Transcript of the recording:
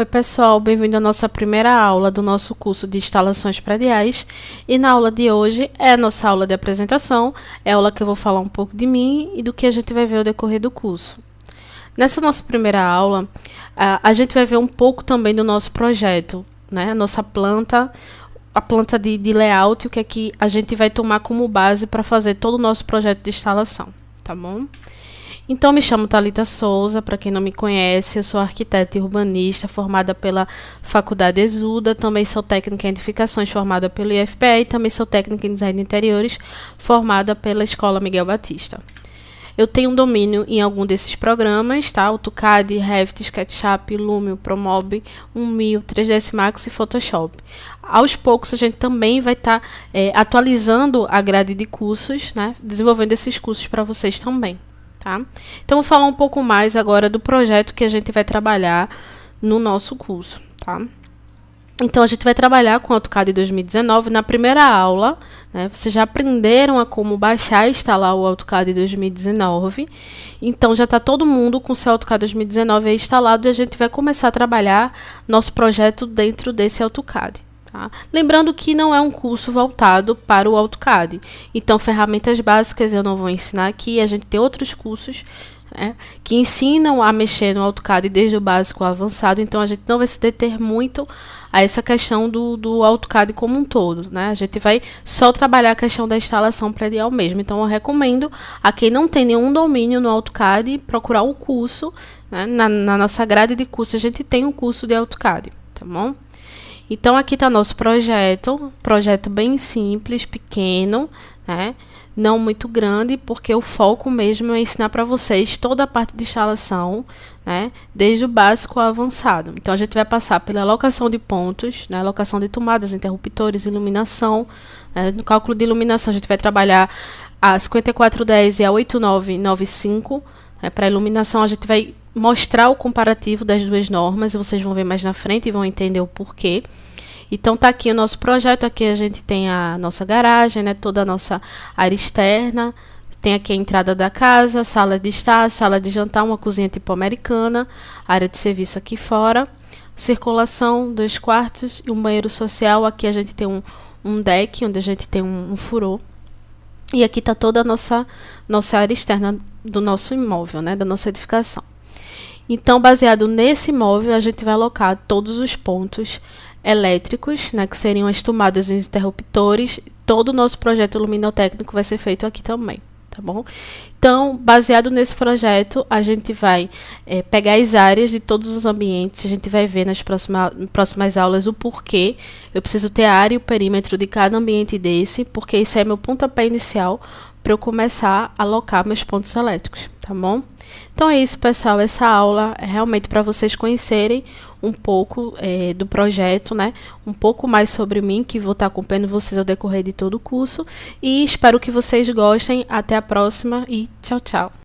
Oi pessoal, bem-vindo à nossa primeira aula do nosso curso de instalações prediais e na aula de hoje é a nossa aula de apresentação, é a aula que eu vou falar um pouco de mim e do que a gente vai ver ao decorrer do curso. Nessa nossa primeira aula, a, gente vai ver um pouco também do nosso projeto, né? a nossa planta, a planta de, de layout, o que é que a gente vai tomar como base para fazer todo o nosso projeto de instalação, tá bom? Então, me chamo Talita Souza, para quem não me conhece, eu sou arquiteta e urbanista formada pela Faculdade Exuda, também sou técnica em edificações formada pelo IFPE e também sou técnica em design de interiores formada pela Escola Miguel Batista. Eu tenho um domínio em algum desses programas, tá? AutoCAD, Revit, SketchUp, Lumion, Promob, 1000, 3ds Max e Photoshop. Aos poucos a gente também vai estar tá, é, atualizando a grade de cursos, né? Desenvolvendo esses cursos para vocês também. Tá? Então, vou falar um pouco mais agora do projeto que a gente vai trabalhar no nosso curso. Tá? Então, a gente vai trabalhar com AutoCAD 2019 na primeira aula. Né, vocês já aprenderam a como baixar e instalar o AutoCAD 2019. Então, já está todo mundo com seu AutoCAD 2019 instalado e a gente vai começar a trabalhar nosso projeto dentro desse AutoCAD. Tá? Lembrando que não é um curso voltado para o AutoCAD. Então, ferramentas básicas eu não vou ensinar aqui. A gente tem outros cursos né, que ensinam a mexer no AutoCAD desde o básico ao avançado. Então, a gente não vai se deter muito a essa questão do, do AutoCAD como um todo. Né? A gente vai só trabalhar a questão da instalação predial mesmo. Então, eu recomendo a quem não tem nenhum domínio no AutoCAD procurar o curso. Né? Na, na nossa grade de curso, a gente tem um curso de AutoCAD. Tá bom? Então, aqui está nosso projeto, projeto bem simples, pequeno, né? não muito grande, porque o foco mesmo é ensinar para vocês toda a parte de instalação, né? desde o básico ao avançado. Então, a gente vai passar pela alocação de pontos, né? alocação de tomadas, interruptores, iluminação. Né? No cálculo de iluminação, a gente vai trabalhar a 5410 e a 8995. Né? Para iluminação, a gente vai mostrar o comparativo das duas normas, vocês vão ver mais na frente e vão entender o porquê. Então tá aqui o nosso projeto, aqui a gente tem a nossa garagem, né, toda a nossa área externa, tem aqui a entrada da casa, sala de estar, sala de jantar, uma cozinha tipo americana, área de serviço aqui fora, circulação, dois quartos e um banheiro social. Aqui a gente tem um, um deck, onde a gente tem um, um furor. E aqui está toda a nossa, nossa área externa do nosso imóvel, né, da nossa edificação. Então, baseado nesse imóvel, a gente vai alocar todos os pontos elétricos, né, que seriam as tomadas e os interruptores. Todo o nosso projeto luminotécnico vai ser feito aqui também, tá bom? Então, baseado nesse projeto, a gente vai é, pegar as áreas de todos os ambientes, a gente vai ver nas próxima, próximas aulas o porquê. Eu preciso ter a área e o perímetro de cada ambiente desse, porque isso é meu pontapé inicial para eu começar a alocar meus pontos elétricos, tá bom? Então é isso, pessoal. Essa aula é realmente para vocês conhecerem um pouco é, do projeto, né? Um pouco mais sobre mim, que vou estar acompanhando vocês ao decorrer de todo o curso. E espero que vocês gostem. Até a próxima e tchau, tchau.